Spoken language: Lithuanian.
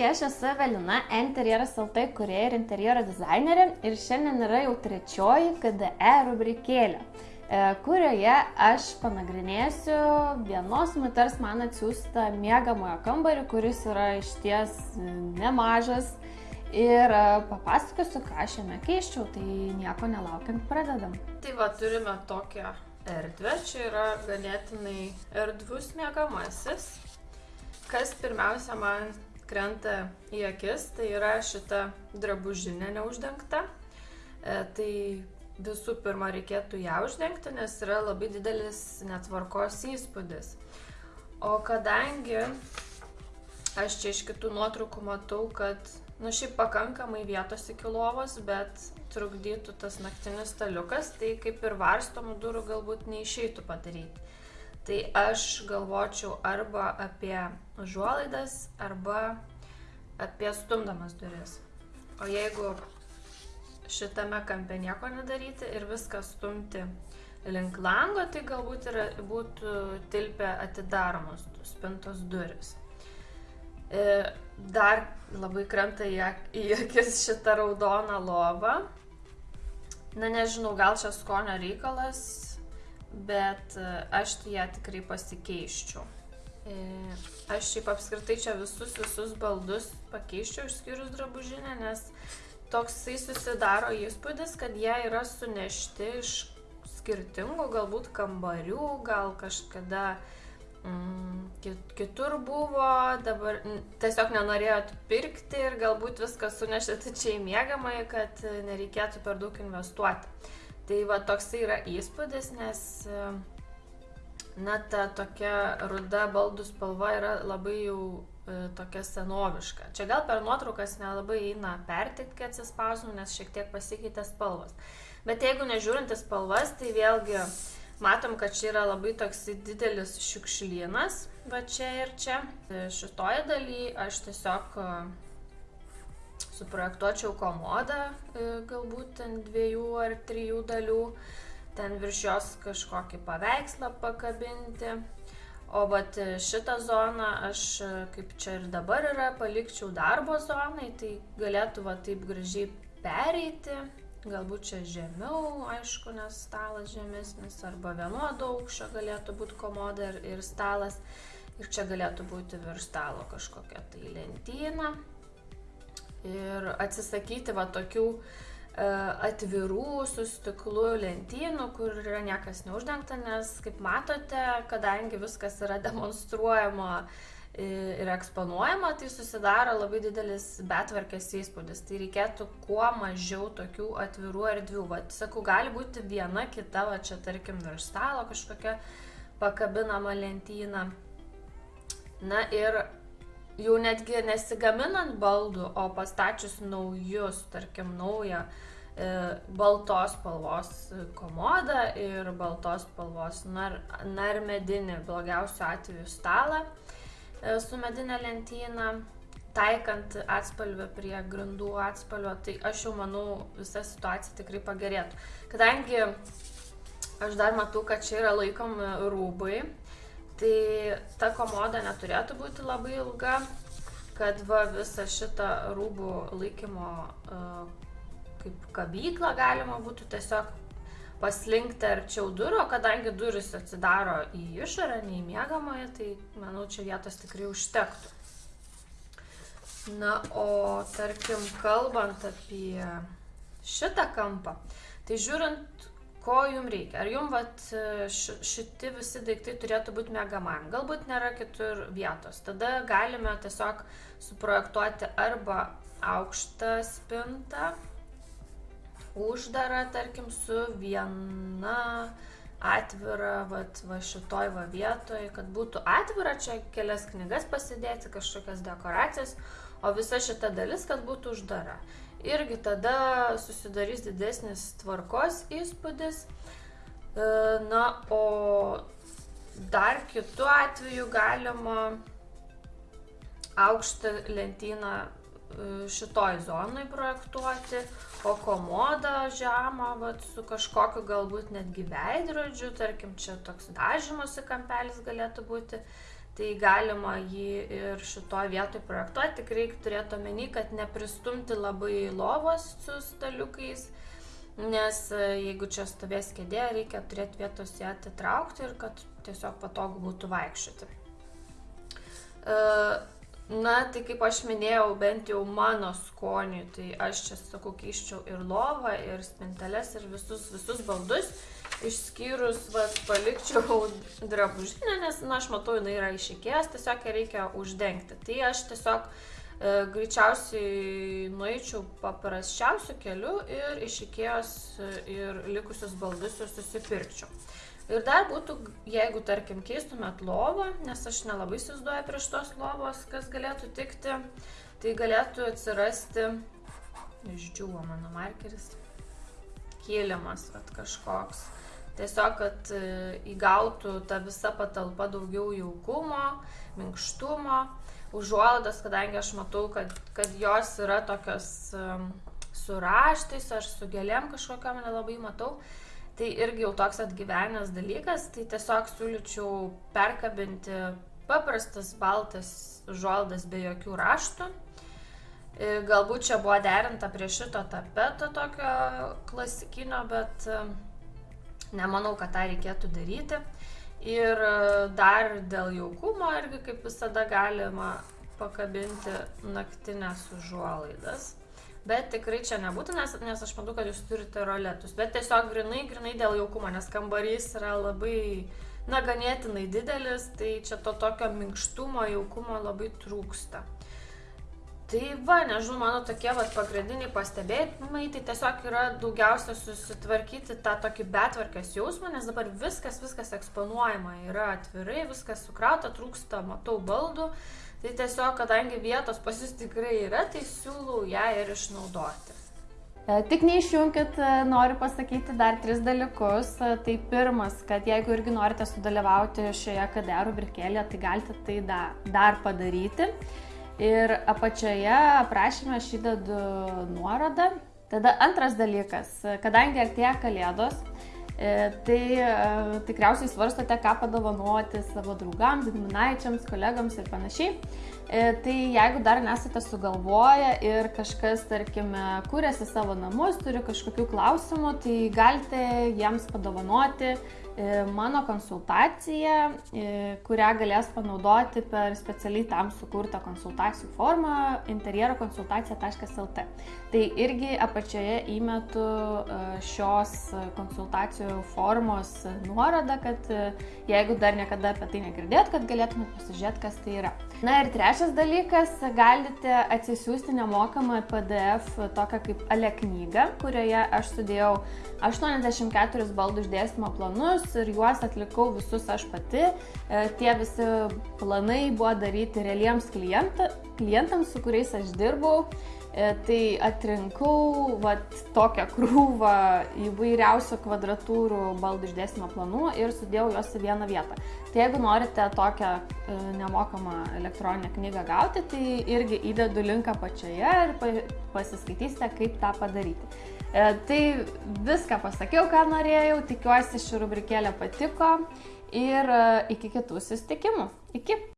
Sveiki, aš esu Evelina, interjeras LT kurieja ir interjero dizainerė ir šiandien yra jau trečioji KDE rubrikėlė, e, kurioje aš panagrinėsiu vienos moters man atsiųstą mėgamojo kambarį, kuris yra išties nemažas ir e, papasakosiu, ką aš jame keiščiau, tai nieko nelaukiant pradedam. Tai va, turime tokią erdvę, čia yra ganėtinai erdvus mėgamasis. Kas pirmiausia man krenta į akis, tai yra šita drabužinė neuždengta. E, tai visų pirma reikėtų ją uždengti, nes yra labai didelis netvarkos įspūdis. O kadangi aš čia iš kitų nuotraukų matau, kad, nu šiaip pakankamai vietos iki lovos, bet trukdytų tas naktinis staliukas, tai kaip ir varstomų durų galbūt neišeitų padaryti. Tai aš galvočiau arba apie užuolaidas, arba apie stumdamas duris. O jeigu šitame kampe nieko nedaryti ir viską stumti link lango, tai galbūt ir būtų tilpę atidaromos spintos duris. E, dar labai krenta į akis šitą raudoną lovą. Na nežinau, gal čia skonio reikalas, bet e, aš tai ją tikrai pasikeiščiau. E, aš šiaip apskritai čia visus, visus baldus pakeiščiau išskyrus drabužinę, nes toksai susidaro įspūdis, kad jie yra sunešti iš skirtingų galbūt kambarių, gal kažkada mm, kitur buvo, dabar tiesiog nenorėjot pirkti ir galbūt viską sunešėte čia į mėgamai, kad nereikėtų per daug investuoti. Tai va toksai yra įspūdis, nes na, ta tokia ruda baldų spalva yra labai jau e, tokia senoviška. Čia gal per nuotraukas nelabai eina pertikti, kad atsispausinu, nes šiek tiek pasikeitė spalvas. Bet jeigu nežiūrinti spalvas, tai vėlgi matom, kad čia yra labai toks didelis šiukšlynas, va čia ir čia. E, šitoje dalyje aš tiesiog e, suprojektuočiau komodą, galbūt ant dviejų ar trijų dalių ten virš jos kažkokį paveikslą pakabinti. O vat šitą zoną aš, kaip čia ir dabar yra, palikčiau darbo zonai, tai galėtų va taip gražiai pereiti, galbūt čia žemiau, aišku, nes stalas žemesnis, arba vienodo aukščio galėtų būti komoda ir, ir stalas. Ir čia galėtų būti virš stalo kažkokia tai lentyna. Ir atsisakyti va tokių uh, E, atvirų su stiklu lentynų, kur yra niekas neuždengta, nes, kaip matote, kadangi viskas yra demonstruojama ir eksponuojama, tai susidaro labai didelis betvarkės įspūdis. Tai reikėtų kuo mažiau tokių atvirų erdvių. Vat, sakau, gali būti viena kita, va čia tarkim virš stalo kažkokia pakabinama lentyna. Na ir jau netgi nesigaminant baldų, o pastačius naujus, tarkim, naują e, baltos spalvos komodą ir baltos spalvos nar, narmedinį, blogiausiu atveju stalą e, su medinė lentyna, taikant atspalvę prie grindų atspalvio, tai aš jau manau visa situacija tikrai pagerėtų. Kadangi aš dar matau, kad čia yra laikomi rūbai, Tai ta komoda neturėtų būti labai ilga, kad va visą šitą rūbų laikymo uh, kaip kabyklą galima būtų tiesiog paslinkti arčiau durų, kadangi duris atsidaro į išorę, nei mėgamoje, tai manau, čia vietos tikrai užtektų. Na, o tarkim, kalbant apie šitą kampą, tai žiūrint ko jum reikia. Ar jum vat, šiti visi daiktai turėtų būti mėgamam, galbūt nėra kitur vietos. Tada galime tiesiog suprojektuoti arba aukštą spintą, uždarą, tarkim, su viena atvira, vat, va šitoj va vietoj, kad būtų atvira, čia kelias knygas pasidėti, kažkokias dekoracijas, o visa šita dalis, kad būtų uždara irgi tada susidarys didesnis tvarkos įspūdis. E, na, o dar kitu atveju galima aukštą lentyną e, šitoj zonai projektuoti, o komodą žemą vat, su kažkokiu galbūt netgi veidrodžiu, tarkim, čia toks dažymosi kampelis galėtų būti. Tai galima jį ir šitoje vietoje projektuoti, tik reikia turėti omeny, kad nepristumti labai lovos su staliukais, nes e, jeigu čia stovės kėdė, reikia turėti vietos ją atitraukti ir kad tiesiog patogu būtų vaikščioti. E, na, tai kaip aš minėjau, bent jau mano skoniui, tai aš čia sakau, keiščiau ir lovą, ir spinteles, ir visus, visus baldus išskyrus, vat, palikčiau drabužinę, nes, na, aš matau, jinai yra išikėjęs, tiesiog ją reikia uždengti. Tai aš tiesiog e, greičiausiai nueičiau paprasčiausiu keliu ir išikėjos e, ir likusius baldus ir susipirkčiau. Ir dar būtų, jeigu, tarkim, keistumėt lovą, nes aš nelabai įsivaizduoju prieš tos lovos, kas galėtų tikti, tai galėtų atsirasti, išdžiūvo mano markeris, kėlimas, at kažkoks tiesiog, kad e, įgautų ta visa patalpa daugiau jaukumo, minkštumo, užuolaidas, kadangi aš matau, kad, kad jos yra tokios su raštais, aš su gėlėm kažkokiam nelabai matau. Tai irgi jau toks atgyvenęs dalykas, tai tiesiog siūlyčiau perkabinti paprastas baltas užuolaidas be jokių raštų. E, galbūt čia buvo derinta prie šito tapeto tokio klasikinio, bet Nemanau, kad tą reikėtų daryti. Ir e, dar dėl jaukumo irgi kaip visada galima pakabinti naktinės užuolaidas. Bet tikrai čia nebūtų, nes, nes aš matau, kad jūs turite roletus. Bet tiesiog grinai, grinai dėl jaukumo, nes kambarys yra labai, na, ganėtinai didelis, tai čia to tokio minkštumo, jaukumo labai trūksta. Tai va, nežinau, mano tokie vat, pagrindiniai pastebėjimai, tai tiesiog yra daugiausia susitvarkyti tą tokį betvarkės jausmą, nes dabar viskas, viskas eksponuojama, yra atvirai, viskas sukrauta, trūksta, matau baldų, tai tiesiog, kadangi vietos pas jūs tikrai yra, tai siūlau ją ir išnaudoti. E, tik neišjungkit, e, noriu pasakyti dar tris dalykus. E, tai pirmas, kad jeigu irgi norite sudalyvauti šioje KDR rubrikėlėje, tai galite tai da, dar padaryti. Ir apačioje aprašymę aš įdedu nuorodą. Tada antras dalykas, kadangi artėja kalėdos, e, tai e, tikriausiai svarstote, ką padovanoti savo draugams, giminaičiams, kolegams ir panašiai. E, tai jeigu dar nesate sugalvoję ir kažkas, tarkime, kūrėsi savo namus, turi kažkokių klausimų, tai galite jiems padovanoti E, mano konsultacija, e, kurią galės panaudoti per specialiai tam sukurtą konsultacijų formą interjerokonsultacija.lt. Tai irgi apačioje įmetu šios konsultacijų formos nuorodą, kad jeigu dar niekada apie tai negirdėt, kad galėtumėt pasižiūrėti, kas tai yra. Na ir trečias dalykas, galite atsisiųsti nemokamą PDF tokią kaip Ale knygą, kurioje aš sudėjau 84 baldų išdėstymo planus ir juos atlikau visus aš pati. E, tie visi planai buvo daryti realiems klienta, klientams, su kuriais aš dirbau. E, tai atrinkau vat, tokią krūvą įvairiausių kvadratūrų baldų išdėstymo planų ir sudėjau juos į vieną vietą. Tai jeigu norite tokią nemokamą elektroninę knygą gauti, tai irgi įdedu linką pačioje ir pasiskaitysite, kaip tą padaryti. E, tai viską pasakiau, ką norėjau, tikiuosi ši rubrikėlė patiko ir e, iki kitų susitikimų. Iki.